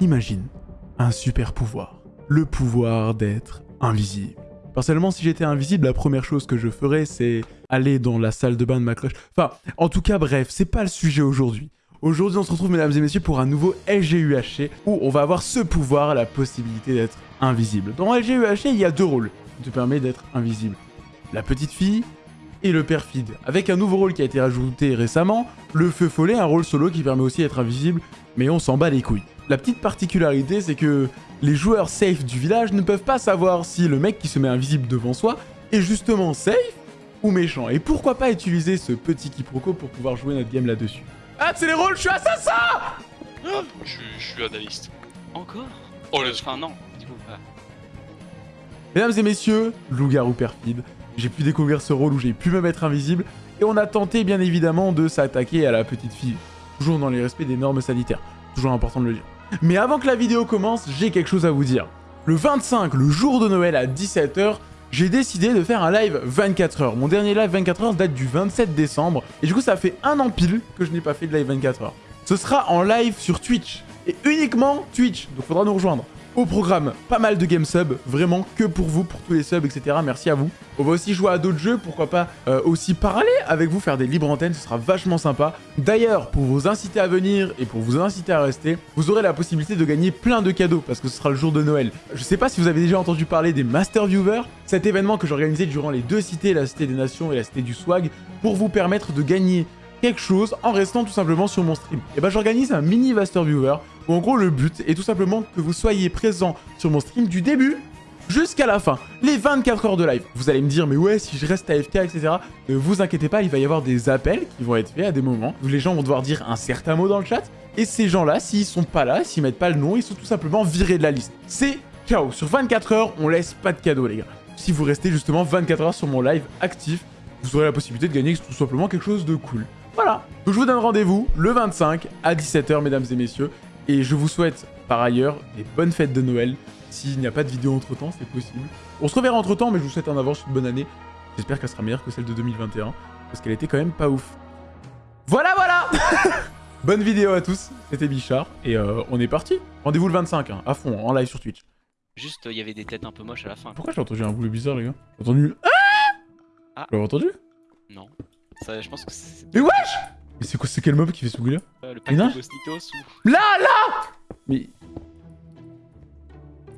Imagine un super pouvoir. Le pouvoir d'être invisible. Personnellement, si j'étais invisible, la première chose que je ferais, c'est aller dans la salle de bain de ma cloche. Enfin, en tout cas, bref, c'est pas le sujet aujourd'hui. Aujourd'hui, on se retrouve, mesdames et messieurs, pour un nouveau LGUHC où on va avoir ce pouvoir, la possibilité d'être invisible. Dans LGUHC, il y a deux rôles qui te permettent d'être invisible. La petite fille et le perfide. Avec un nouveau rôle qui a été rajouté récemment, le feu follet, un rôle solo qui permet aussi d'être invisible, mais on s'en bat les couilles. La petite particularité, c'est que les joueurs safe du village ne peuvent pas savoir si le mec qui se met invisible devant soi est justement safe ou méchant. Et pourquoi pas utiliser ce petit quiproquo pour pouvoir jouer notre game là-dessus Ah, c'est les rôles, je suis assassin Je, je suis analyste. Encore? Oh, le Enfin non, du coup, ah. Mesdames et messieurs, loup-garou perfide, j'ai pu découvrir ce rôle où j'ai pu me mettre invisible, et on a tenté bien évidemment de s'attaquer à la petite fille. Toujours dans les respects des normes sanitaires, toujours important de le dire. Mais avant que la vidéo commence, j'ai quelque chose à vous dire. Le 25, le jour de Noël à 17h, j'ai décidé de faire un live 24h. Mon dernier live 24h date du 27 décembre, et du coup ça fait un an pile que je n'ai pas fait de live 24h. Ce sera en live sur Twitch, et uniquement Twitch, donc faudra nous rejoindre. Au programme, pas mal de game subs, vraiment que pour vous, pour tous les subs, etc. Merci à vous. On va aussi jouer à d'autres jeux, pourquoi pas euh, aussi parler avec vous, faire des libres antennes, ce sera vachement sympa. D'ailleurs, pour vous inciter à venir et pour vous inciter à rester, vous aurez la possibilité de gagner plein de cadeaux parce que ce sera le jour de Noël. Je sais pas si vous avez déjà entendu parler des Master Viewers, cet événement que j'organisais durant les deux cités, la Cité des Nations et la Cité du Swag, pour vous permettre de gagner quelque chose en restant tout simplement sur mon stream. Et ben j'organise un mini Master Viewer en gros le but est tout simplement que vous soyez présent sur mon stream du début jusqu'à la fin, les 24 heures de live. Vous allez me dire, mais ouais, si je reste AFK, etc. Ne vous inquiétez pas, il va y avoir des appels qui vont être faits à des moments où les gens vont devoir dire un certain mot dans le chat. Et ces gens-là, s'ils sont pas là, s'ils mettent pas le nom, ils sont tout simplement virés de la liste. C'est chaos. Sur 24 heures, on laisse pas de cadeaux, les gars. Si vous restez justement 24 heures sur mon live actif, vous aurez la possibilité de gagner tout simplement quelque chose de cool. Voilà. Donc je vous donne rendez-vous le 25 à 17h, mesdames et messieurs. Et je vous souhaite par ailleurs des bonnes fêtes de Noël. S'il n'y a pas de vidéo entre-temps, c'est possible. On se reverra entre-temps, mais je vous souhaite en avance une bonne année. J'espère qu'elle sera meilleure que celle de 2021, parce qu'elle était quand même pas ouf. Voilà, voilà Bonne vidéo à tous, c'était Bichard, et euh, on est parti. Rendez-vous le 25, hein, à fond, en live sur Twitch. Juste, il y avait des têtes un peu moches à la fin. Pourquoi j'ai entendu un bruit bizarre, les gars? J'ai entendu... Ah Ah. Vous l'avez entendu? Non. Ça, je pense que c'est Mais wesh Mais c'est quoi, c'est quel mob qui fait ce bruit-là euh, le pack de Bosnitos ou... Là, là Mais...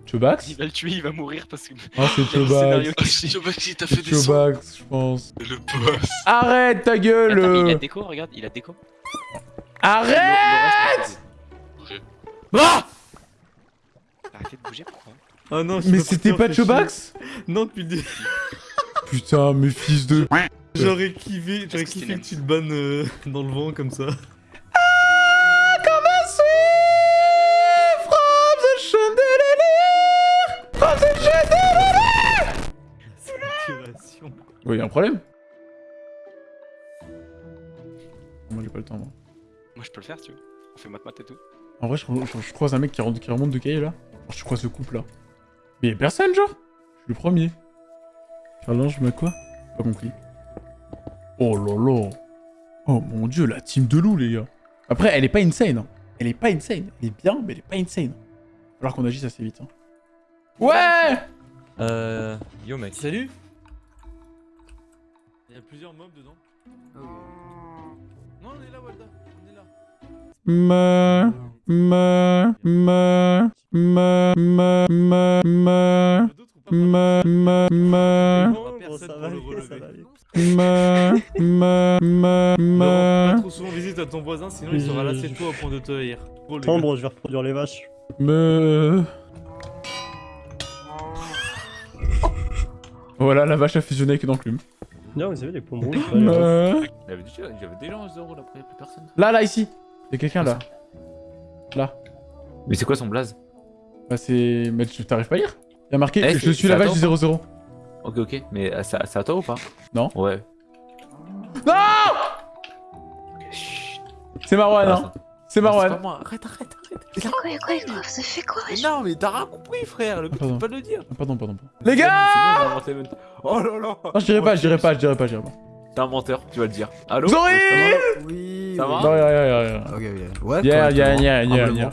Chobax Il va le tuer, il va mourir parce que... Ah, c'est Il Chobax. Ah, je vois qu'il t'a fait C'est des sons. Chobax, je pense. Le boss. Arrête ta gueule Attends, mais il a déco, regarde, il a déco. Arrête c'est- Ah Arrêtez de bouger, pourquoi Ah non, Mais c'était pas Chobax Non, depuis le début. Putain, mes fils de... J'aurais kiffé, j'aurais kiffé que tu le bannes euh, dans le vent comme ça. Comme un sweet from the chandelier From the chandelier. Ouais, y'a un problème Moi j'ai pas le temps moi. Moi, je peux le faire, tu veux. On fait mat-mat et tout. En vrai, je, je- je croise un mec qui, rentre- qui remonte de cahier là. Genre, je croise le couple là. Mais y'a personne, genre Je suis le premier. Charles, je mets quoi? Pas compris. Oh là là Oh mon dieu, la team de loup, les gars. Après, elle est pas insane. hein. Elle est pas insane. Elle est bien, mais elle est pas insane. Alors qu'on agisse assez vite. hein. Ouais Euh. Yo mec. Salut Il y a plusieurs mobs dedans. Non, on est là, Walda. On est là. Me, me, me, me, me, me, me, D'autres ou pas me, me, me, Non, personne pour le me, me, me, Ne rends pas me, trop souvent visite à ton voisin, sinon il sera lassé de toi au point de te haïr. Oh. Sombre, je vais reproduire les vaches. me. Voilà, la vache a fusionné avec une enclume. Non, vous savez, les pommes rouges. Me. J'avais déjà, j'avais déjà un 0 là, après y'a plus personne. Là, là, ici. Y'a quelqu'un là. Là. Mais c'est quoi son blaze? Bah, c'est. Mais tu t'arrives pas à lire Y'a marqué Eh, Je c'est- suis la vache du toi 00. Ok, ok. Mais euh, c'est c'est à toi ou pas? Non. Ouais. Non C'est Marwan, Ah, hein C'est C'est pas Marwan. moi. Arrête, arrête, arrête. Mais quoi, quoi, quoi, avez fait quoi, non, mais t'as rien compris, frère. Le but, Pardon. c'est pas de le dire. Ah, Pardon, pardon. pardon. Les gars C'est bon, on a inventé le- Oh là là Non, je dirais pas, je dirais pas, je dirais pas, je dirais pas. T'es un menteur, tu vas le dire. Allô? Ouais, Oui. Ça va? Non, y'a, y'a, y'a, y'a. Ok, ok. Ouais, y'a, humblement. y'a. ça va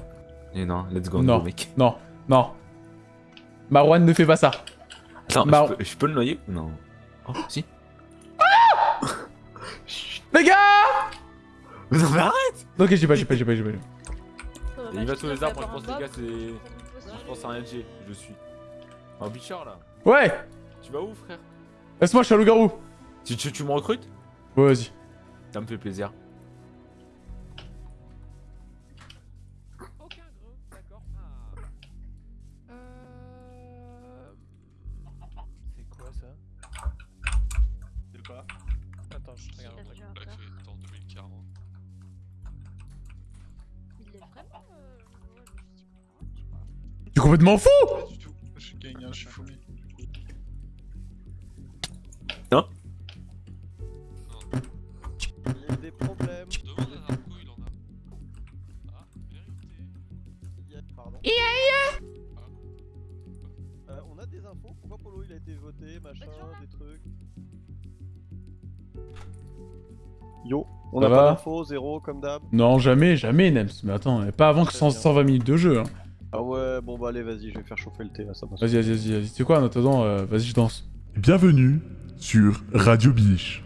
Et non, let's go, Non. mec. Non, non. Marwan ne fait pas ça. Attends, Bah, je, peux, je peux le noyer ou Non. Oh, si. Les gars Mais non, mais arrête Ok, j'ai pas, j'ai pas, j'ai pas, j'ai pas. Il va sur les arbres, je pense, les gars, c'est. Je pense à un LG, je suis. Un bichard là. Ouais Tu vas où, frère? Laisse-moi, je suis un loup-garou. tu, tu, tu me recrutes? Ouais, vas-y. Ça me fait plaisir. Complètement fou Pas du tout. Je suis gagnant, je suis fourmi. Il y a des problèmes. Demande à Narco, il en a. Ah, vérité. Il y a... Pardon. Euh, on a des infos Pourquoi Polo il a été voté, machin, des trucs Yo, on Ça a va pas d'infos, zéro comme d'hab. Non, jamais, jamais, Nems. Mais attends, pas avant que Très 100 bien. 120 minutes de jeu. Hein. Bon bah allez, vas-y, je vais faire chauffer le thé là, ça passe. Vas-y, vas-y, vas-y, vas-y. Tu sais quoi, en attendant, euh, vas-y, je danse. Bienvenue sur Radio Biche.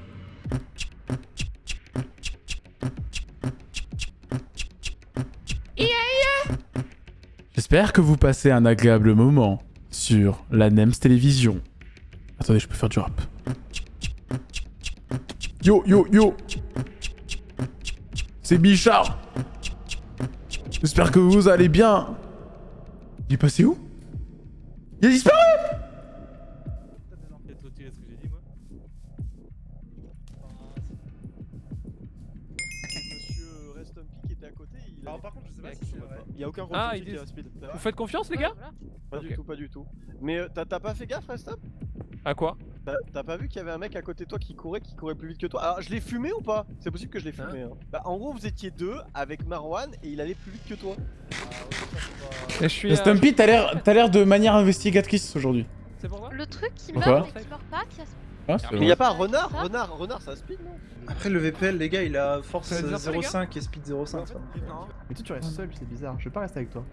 J'espère que vous passez un agréable moment sur la NEMS Télévision. Attendez, je peux faire du rap. Yo, yo, yo C'est Bichard J'espère que vous allez bien Il est passé où? Il a disparu Peut-être retirer ce que j'ai dit, moi. Monsieur Restumpy qui était à côté, il a... Alors, par contre, je sais pas il a si c'est repas. Il y a aucun Ah, retour ils qui disent- a speed. Vous faites confiance, les gars? Pas du tout, pas du tout. Mais euh, t'as pas fait gaffe, Restump À quoi T'as t'as pas vu qu'il y avait un mec à côté de toi qui courait, qui courait plus vite que toi? Alors, je l'ai fumé ou pas? C'est possible que je l'ai fumé. Hein. Bah, en gros, vous étiez deux avec Marwan et il allait plus vite que toi. Et je suis. Stumpy, t'as l'air t'as l'air de manière investigatrice aujourd'hui. C'est pour moi Le truc qui Pourquoi meurt mais qui meurt pas, qui a Ah, Mais vrai. y a pas Renard Ça Renard, Renard, ça speed non? Après, le VPL, les gars, il a force Ça veut dire ça, les gars 0,5 et speed 0,5. ça. Mais toi, tu restes seul, c'est bizarre. Je vais pas rester avec toi.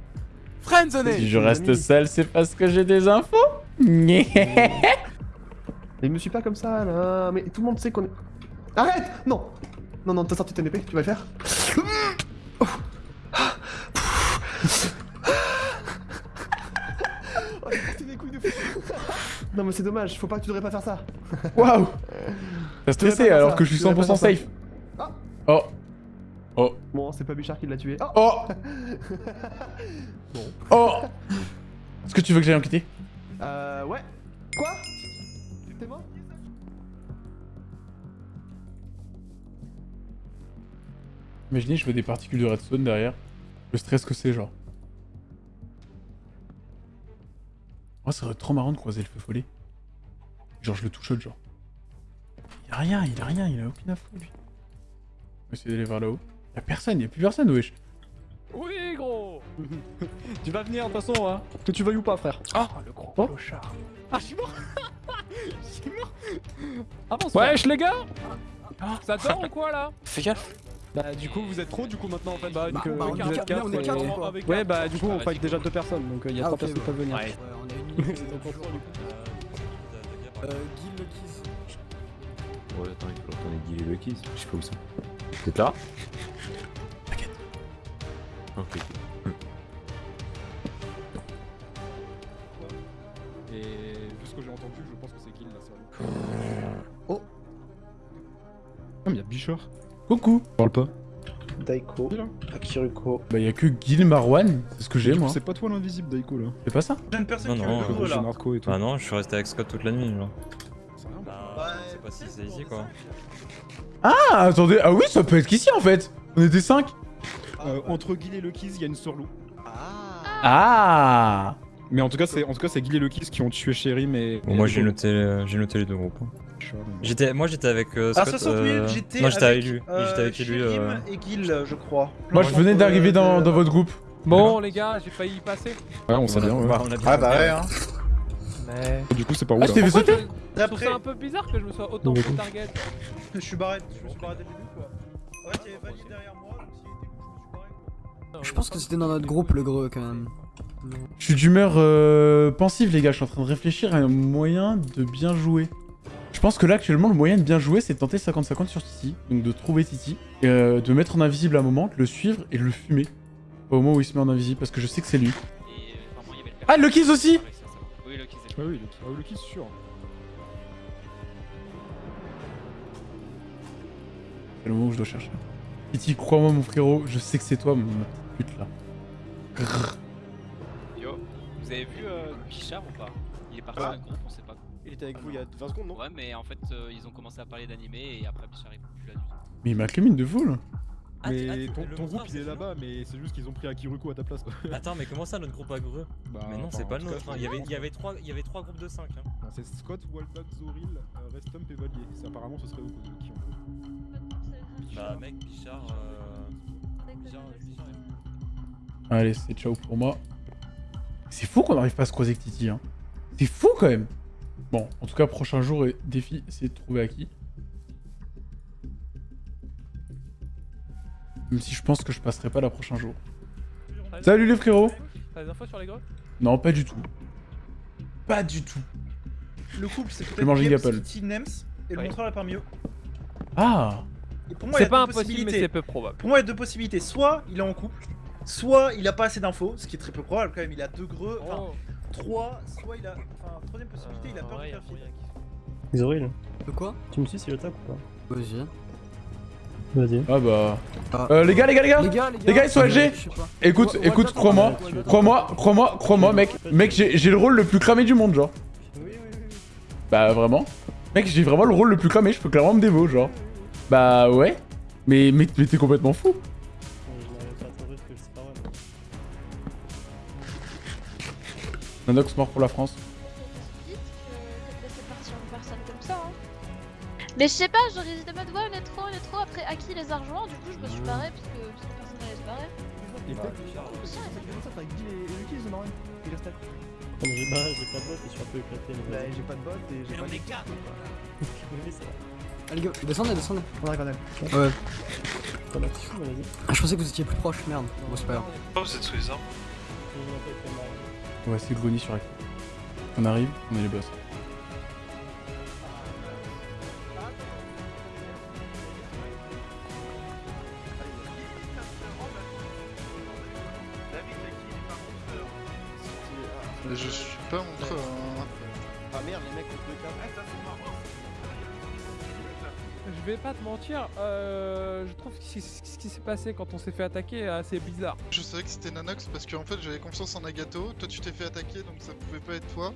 Si je reste seul, c'est parce que j'ai des infos Nyeh. Mais me suis pas comme ça là. Mais tout le monde sait qu'on est. Arrête Non Non, non, t'as sorti ton épée, tu vas le faire Oh, des couilles de fou. Non, mais c'est dommage, faut pas que tu devrais pas faire ça. Waouh T'as stressé alors ça, que je suis tu devrais pas 100% faire safe. Ah. Oh. Oh. Bon, c'est pas Bichard qui l'a tué. Oh Oh Oh Est-ce que tu veux que j'aille enquêter Euh, ouais. Quoi? T'es mort Imaginez, je fais des particules de redstone derrière. Le stress que c'est, genre. Moi, ça serait trop marrant de croiser le feu follet. Genre, je le touche genre. Il a rien, il a rien, il a aucune info, lui. On va essayer d'aller vers là-haut. Y'a personne, y'a plus personne, wesh. Oui, gros Tu vas venir de toute façon, hein. Que tu veuilles ou pas, frère. Ah, le gros Oh. clochard. Ah, Je suis mort Avance, Wesh, les gars Ça dort ou quoi là Fais gaffe. Bah, du coup, vous êtes trop, du coup, maintenant, en fait. Bah, Bah, que, bah, on vous est êtes quatre, quatre, on est et- quatre, quoi. Ouais, bah, du coup, on fight déjà deux personnes, donc il y a Ah, trois ok, personnes qui peuvent venir. Ouais. Euh, Guil le Kiss. Ouais, attends, il faut Guy et le Kiss. Je sais pas où ça. Êtes là? T'inquiète. Ok, mais y'a Bichard. Coucou Parle pas. Daiko, Akiruko. Bah, y'a que Gil Marwan, c'est ce que j'ai, moi. C'est pas toi l'invisible, Daiko, là. C'est pas ça J'ai une personne Non, qui non, veut le là. Et tout. Bah non, je suis resté avec Scott toute la nuit, genre. Bah, je sais pas si c'est ici, quoi. Ah, attendez, ah oui, ça peut être qu'ici, en fait On était 5 Euh, entre Guil et le Kiss, il y a une surloup. Ah Ah Mais en tout cas, c'est en tout cas c'est Guil et le Kiss qui ont tué Chéri, mais. Bon, moi j'ai noté, euh, j'ai noté les deux groupes. J'étais, moi j'étais avec euh, Ah, Scott. ça saute, oui, euh, j'étais Non, j'étais avec avec, lui. euh, J'étais avec lui. Euh, et Gil, je crois. Moi, je venais d'arriver dans, Euh, dans votre groupe. Bon, les gars, j'ai failli y passer. Ouais, on sait bien, ouais. bah, on a bien Ah bah ouais, hein. Mais. Du coup, c'est pas où Ah, là Je trouve ça un peu bizarre que je me sois autant Ouais. fait target. je suis barré, je me suis barré dès le début quoi. Fait, il y avait Valide derrière moi, donc s'il était où, je me suis barré quoi. Je pense que c'était dans notre groupe le greux quand même. Je suis d'humeur euh, pensive, les gars. Je suis en train de réfléchir à un moyen de bien jouer. Je pense que là, actuellement, le moyen de bien jouer, c'est de tenter 50-50 sur Titi. Donc de trouver Titi, euh, de mettre en invisible à un moment, de le suivre et de le fumer. Au moment où il se met en invisible, parce que je sais que c'est lui. Ah, le kiss aussi Oui, le kiss. Ah oui, le, kiss sûr. C'est le moment où je dois chercher. Titi, crois-moi, mon frérot, je sais que c'est toi, mon ma petite pute là. Grrr. Yo, vous avez vu euh, Bichard ou pas? Il est parti Ah. d'un groupe, on sait pas. Il était avec vous il y a 20 secondes, non Ouais, mais en fait, euh, ils ont commencé à parler d'animé et après Bichard est plus là du tout. Mais il m'a clamine de fou là. Mais ton, ton groupe il est là-bas, mais c'est juste qu'ils ont pris Akiruko à ta place quoi. Attends, mais comment ça notre groupe a greux Bah, Mais non, c'est pas le nôtre. cas, hein. Il y avait, il y avait trois, il y avait trois groupes de 5 hein. C'est Scott, Waldback, Zoril, euh, Restump et Valier. Apparemment ce serait eux qui- qui ont. Bah mec, Bichard, euh... Bichard, Bichard est- Allez, c'est ciao pour moi. C'est fou qu'on n'arrive pas à se croiser avec Titi. Hein. C'est fou quand même. Bon, en tout cas, prochain jour et défi, c'est de trouver à qui. Même si je pense que je passerai pas la prochain jour. Salut les frérots T'as des infos sur les greux Non, pas du tout. Pas du tout. Le couple, c'est peut-être. Kitty, Nems et le Ouais. montreur la parmi eux. Ah Et pour moi, il y C'est a pas deux impossible, mais possibilités. c'est peu probable. Pour moi, il y a deux possibilités. Soit il est en couple, soit il a pas assez d'infos, ce qui est très peu probable quand même. Il a deux greux, enfin Oh. Trois, soit il a. Enfin, troisième possibilité, il a peur ouais, de y a faire moyen Zoril, De quoi? Tu me suis si j'attaque ou pas? Vas-y. Vas-y. Ah bah... Ah. Euh, les gars, les gars, les gars Les gars, les gars, Les gars, ils sont euh, LG je. Écoute, écoute, crois-moi, crois-moi, crois-moi, crois-moi, mec, mec, j'ai j'ai le rôle le plus cramé du monde, genre. Oui, oui, oui. oui. Bah vraiment. Mec, j'ai vraiment le rôle le plus cramé, je peux clairement me démo, genre. Bah ouais. Mais, mais, mais t'es complètement fou. Nanox mort pour la France. Vite que de laisser partir une personne comme ça. Mais je sais pas, j'aurais hésité de mode ouais, on est trop, on est trop. Après, à qui les a rejoints Du coup, je me suis barré parce que, parce que personne n'allait se barrer. Ont rien. Il reste J'ai pas, j'ai pas de bot et je suis un peu éclaté. Bah, j'ai pas de bot et j'ai pas de. Allez, gars, descendez, descendez. On arrive, arrive. Ouais. T'en as petit fou, vas-y. Ah, je pensais que vous étiez plus proche, merde. Bon, c'est pas grave. Oh, vous êtes sous les arbres On va essayer de grogner sur la On arrive, on est les boss. Je suis pas montreur. hein. Ah merde, les mecs, ont deux câbles. Je vais pas te mentir, euh, je trouve que qui- s'est passé quand on s'est fait attaquer est assez bizarre. Je savais que c'était Nanox parce qu'en fait j'avais confiance en Nagato. Toi tu t'es fait attaquer donc ça pouvait pas être toi.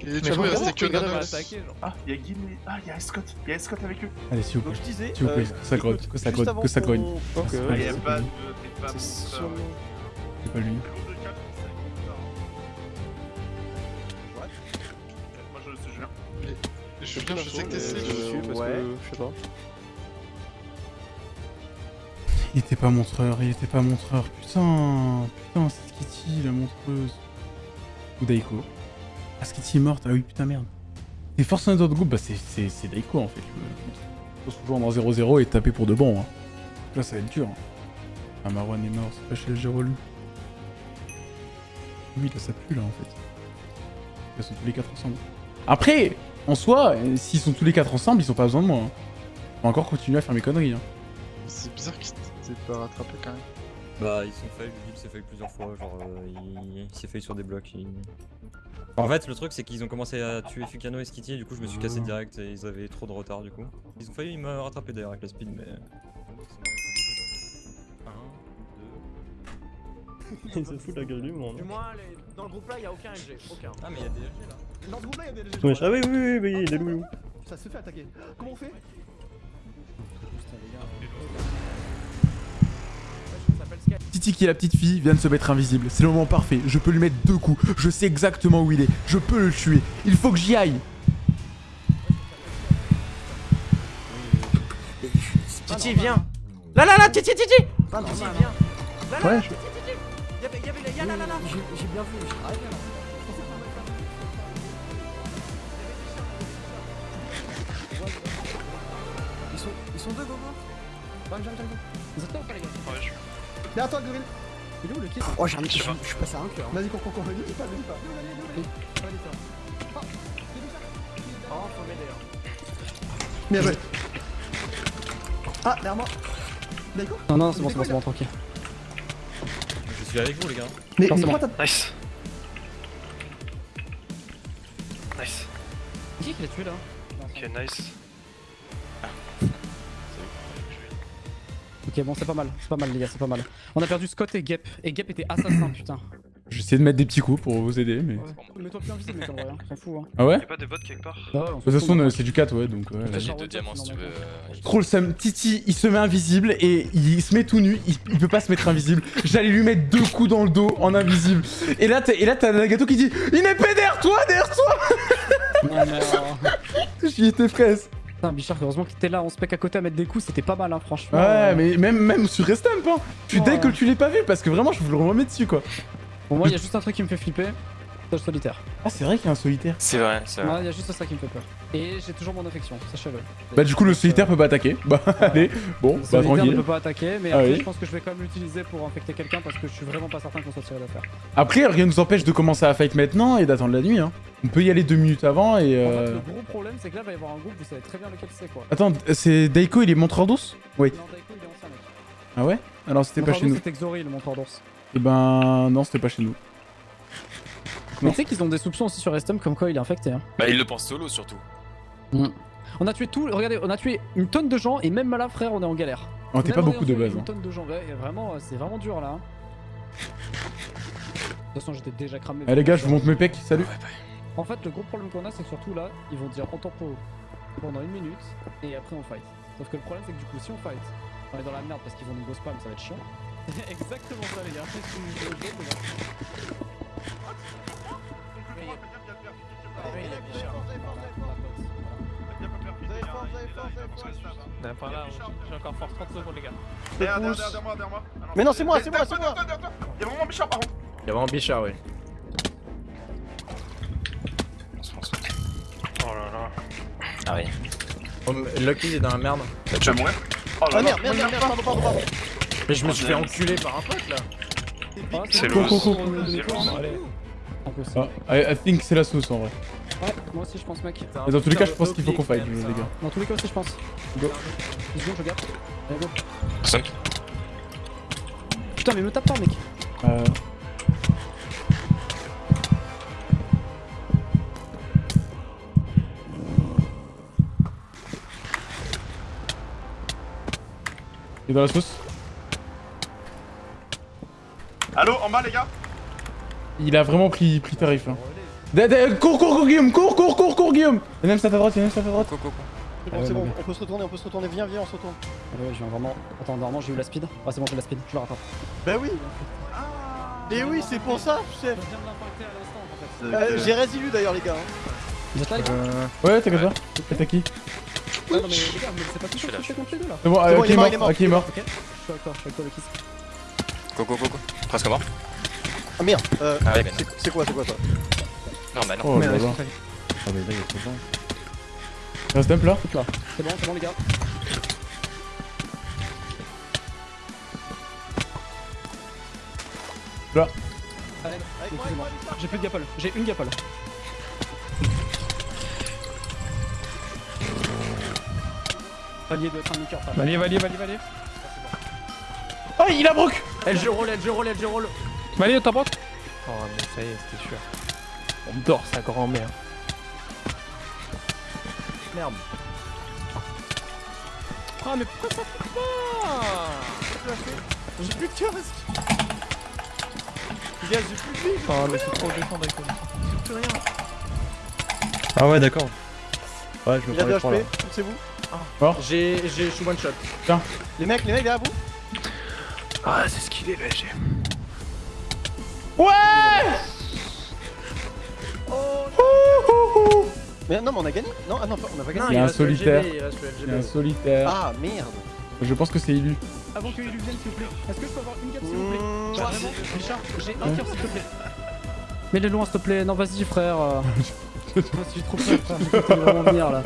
Et du coup il restait que Nanox. genre Ah, il y a Guy. Ah, il y a Scott. Il y a Scott avec eux. Allez, s'il vous Donc plaît. je disais. S'il vous plaît, euh, que ça grogne, que ça grogne, que ça grogne. C'est pas Il y a lui, pas de. C'est pas C'est C'est lui. Moi, je Julien, je sais que t'es safe. dessus parce ouais. que je sais pas. Il était pas montreur, il était pas montreur. Putain, putain, c'est Skitty, la montreuse. Ou Daiko. Ah, Skitty est morte, ah oui, putain, merde. Et force dans notre groupe, bah c'est- Daiko en fait. Il faut se jouer en 0-0 et taper pour de bon. Hein. Là, ça va être dur. Hein. Ah, Marwan est mort, c'est pas chez le relou. Oui, là, ça pue là en fait. Ils sont tous les quatre ensemble. Après, en soi, s'ils sont tous les quatre ensemble, ils ont pas besoin de moi. Hein. On va encore continuer à faire mes conneries. Hein. C'est bizarre rattrapé quand même. Bah ils sont fail, il s'est fail plusieurs fois, genre euh, il, il s'est fail sur des blocs. il- En fait le truc c'est qu'ils ont commencé à tuer Fukano et Skitty et du coup je me suis cassé direct et ils avaient trop de retard du coup. Ils ont failli me rattraper d'ailleurs avec la speed mais... Il se fout de la gueule du monde. Du moins, les- dans le groupe là, il y a aucun LG. Aucun. Ah mais il y a des LG là. Dans le groupe là, il y a des Ouais, ah oui, oui, oui, oui, il est loup. Ça se fait attaquer. Comment on fait? Titi qui est la petite fille vient de se mettre invisible. C'est le moment parfait. Je peux lui mettre deux coups. Je sais exactement où il est. Je peux le tuer. Il faut que j'y aille. Titi, viens Là, là, là, Titi, Titi Pas normal. Titi, viens Là, là, Ouais, Titi, Titi Y'avait, y'avait, y'a là, là, là J'ai bien vu, là. Ils sont, ils sont deux, Gogo J'arrive, j'arrive, j'arrive. Ouais, je... Derrière toi, Gorille. Il est où le kit Oh, j'ai un suis je suis passé à un cœur. Vas-y, cours, cours, cours, vas-y, pas, vas-y pas. Oh, faut m'aider. hein. Bien joué. Ah, derrière moi. D'accord Non, non, c'est bon, c'est bon, c'est bon, tranquille. Je suis avec vous, les gars. Mais, mais c'est pourquoi t'as. Nice. Nice. Qui qui l'a tué là? Ok, nice. Ok, bon, c'est pas mal, c'est pas mal, les gars, c'est pas mal. On a perdu Scott et Gep. Et Gep était assassin, putain. Je vais essayer de mettre des petits coups pour vous aider, mais. Mets-toi plus invisible, mec, en vrai, hein, s'en fout. Hein. Ah ouais Y'a pas de bot quelque part Bah De toute façon, euh, c'est du 4, ouais, donc. ouais. J'ai deux diamants si tu veux. Trop le seum. Titi, il se met invisible et il se met tout nu. Il, il peut pas se mettre invisible. J'allais lui mettre deux coups dans le dos en invisible. Et là, t'as- et là, t'as Nagato qui dit Il est pas derrière toi, derrière toi Non, mais. euh, J'y étais fraise. Putain, Bichard, heureusement que t'étais là, on se pec à côté à mettre des coups, c'était pas mal, hein, franchement. Ouais, euh. mais même, même sur Restamp, hein. Je suis Ouais. dès que tu l'aies pas vu parce que vraiment, je vous le remets dessus, quoi. Pour moi, il y a juste un truc qui me fait flipper solitaire. Ah, c'est vrai qu'il y a un solitaire. C'est vrai, c'est vrai. il y a juste ça qui me fait peur. Et j'ai toujours mon affection, sachez-le. Bah, du coup, le solitaire peut pas attaquer. Bah, allez, bon, Le bah, solitaire ne tranquille. peut pas attaquer, mais Ah après, oui. je pense que je vais quand même l'utiliser pour infecter quelqu'un parce que je suis vraiment pas certain qu'on soit tiré d'affaire. Après, rien nous empêche de commencer à fight maintenant et d'attendre la nuit, hein. On peut y aller deux minutes avant et. En fait, Euh... le gros problème, c'est que là, il va y avoir un groupe, vous savez très bien lequel c'est quoi. Attends, c'est Daiko, il est montreur d'ours? Oui. Non, Daiko, il est ancien, mec. Ah ouais? Alors, c'était pas chez nous. C'était Xori, le montreur d'ours. Et ben, non, c'était pas chez nous. Mais tu sais qu'ils ont des soupçons aussi sur Estum comme quoi il est infecté. Hein. Bah, il le pense solo surtout. On a tué tout, regardez, on a tué une tonne de gens et même là, frère, on est en galère. On était Même pas beaucoup de base. Une hein. tonne de gens, ouais, vraiment, euh, c'est vraiment dur là. hein. De toute façon, j'étais déjà cramé. Eh les gars, je vous montre mes pecs, salut. En fait, le gros problème qu'on a, c'est que surtout là, ils vont dire on tempo pendant une minute et après on fight. Sauf que le problème, c'est que du coup, si on fight, on est dans la merde parce qu'ils vont nous go spam, ça va être chiant. Exactement ça, les gars. Par là, j'ai encore force 30 secondes, les gars. Derrière, derrière, derrière moi, derrière moi. Mais non, c'est moi, c'est moi, c'est moi. Y'a vraiment Bichard par contre. Y'a vraiment Bichard, oui. Oh, Lucky il est dans la merde. Tu vas mourir? Oh là Ah merde, merde, merde, merde, pardon, pardon, pardon. Mais je me suis fait enculer par un pote là. C'est. Impossible. Ah, I, think c'est la sauce en vrai. Ouais, moi aussi, je pense, mec. Mais dans tous les cas, je pense qu'il faut qu'on fight, les gars. Dans tous les cas aussi, je pense. Go. Je garde. Allez, go. Putain, mais me tape pas, mec. Euh... est dans la sauce Allo, en bas les gars Il a vraiment pris, pris tarif. Hein. Da- da- Cours, cours, cours, Guillaume Cours, cours, cours, cours, Guillaume Il y a même ça à ta droite, il y a même ça à ta droite. C'est Ah bon, ouais, c'est bon, on peut se retourner, on peut se retourner, viens, viens, on se retourne. Ouais, je viens vraiment. Attends, normalement, j'ai eu la speed. Ah, c'est bon, j'ai la speed. Je le rattrape. Bah oui Et oui, c'est pour ça, chef viens de l'impacter à l'instant, en fait. Euh, J'ai résilu d'ailleurs, les gars. hein. Vous êtes là, les gars Ouais, t'inquiète pas. T'as qui Ouais, non, mais les gars, me laissez pas je fais contre les deux là. C'est bon, C'est euh, bon, il est est mort, il est mort. Ah, est Ok, je suis avec toi, je suis avec toi, le kiss. Coco, coco. Presque mort. Ah merde, euh, Ah c'est- c'est quoi, c'est quoi ça non. Bah non. Oh là là. Ah, mais là il y a trop de gens. Reste un là. C'est bon, c'est bon, les gars. Là. J'ai plus de gapole, j'ai une gapole. Valier doit être un niqueur, frère. Valier, valier, valier, valier. Oh, il a broc LG roll, LG roll, LG roll. Valier, t'as pas Oh, mais ça y est, c'était sûr. On dort sa grand-mère. Merde. Ah, mais pourquoi ça fait pas? J'ai plus de casque Les gars, j'ai plus de vie Oh, mais c'est trop défendre avec toi. J'ai plus rien Ah ouais, d'accord. Ouais, je me prends les de trois là. HP, c'est vous? J'ai, j'ai, je suis one shot. Les mecs, les mecs, derrière vous Ah, c'est ce qu'il est le LG. Mais non, mais on a gagné Non, ah non, on a pas gagné. Il y a un le solitaire. LGB, il reste le Il y a un LGB. solitaire. Ah merde Je pense que c'est élu. Avant que Elu vienne, s'il vous plaît. Est-ce que je peux avoir une gape, s'il vous plaît? Mmh, Richard, j'ai un cœur, s'il te plaît. Mets-les loin, s'il te plaît. Non, vas-y, frère. euh. Moi, j'ai trop peur, frère. J'ai vraiment venir là.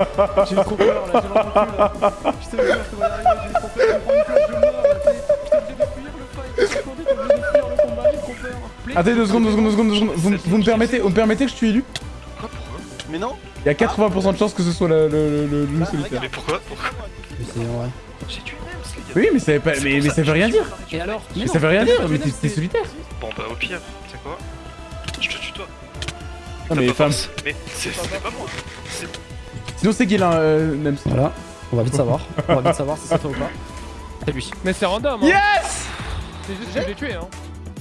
J'ai trop peur là, j'ai vraiment cru là. Putain, mais merde, comment arriver J'ai trop peur. Je prendre une flash de mort là, obligé de fuir le fight. J'ai t'es obligé de fuir le combat. appelé. Attendez deux secondes, deux secondes, deux secondes, deux secondes. Vous, me- vous me permettez, vous me permettez que je tue élu Mais non Il y a 80% de chances que ce soit le, le, le, le Bah, solitaire. Mais pourquoi Pourquoi? C'est vrai. J'ai tué gars. Oui, mais ça veut pas, mais, mais ça veut rien dire. Et alors? Mais ça veut rien dire, mais t'es t'es solitaire. Bon bah au pire, tu sais quoi? Je te tue toi. Non mais femme. Mais c'est- c'était pas moi. C'est- Sinon c'est Guélin, euh, Nems. Voilà, on va vite savoir. On va vite savoir si c'est toi ou pas. C'est lui. Mais c'est random. Hein. Yes C'est juste que je l'ai tué. Hein.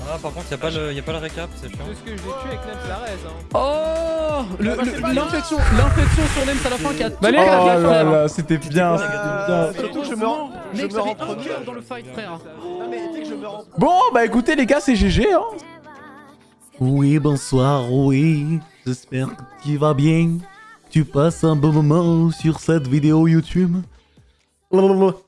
Ah, par contre, y'a pas, le... y a pas le récap, c'est chiant. Juste que je l'ai tué avec Nems la raise. Hein. Oh le- Ah bah, c'est L'infection L'infection sur Nems à la fin qui a tout Bah, les Oh là là, c'était bien, bien. Surtout que je me rends. Je Mec, me rends premier. dans le fight, frère. Non mais tu sais que je me rends. Bon, bah écoutez les gars, c'est GG hein. Oui, bonsoir, oui. J'espère que tu vas bien. Tu passes un bon moment sur cette vidéo YouTube. Blablabla.